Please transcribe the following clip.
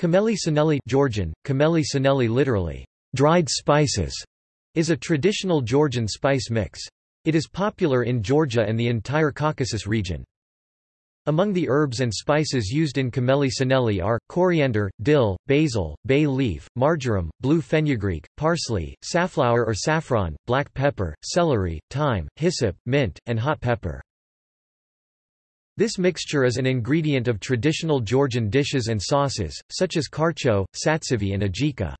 Khmeli suneli Georgian, khmeli suneli literally, dried spices, is a traditional Georgian spice mix. It is popular in Georgia and the entire Caucasus region. Among the herbs and spices used in khmeli suneli are, coriander, dill, basil, bay leaf, marjoram, blue fenugreek, parsley, safflower or saffron, black pepper, celery, thyme, hyssop, mint, and hot pepper. This mixture is an ingredient of traditional Georgian dishes and sauces, such as kharcho, satsivi and ajika.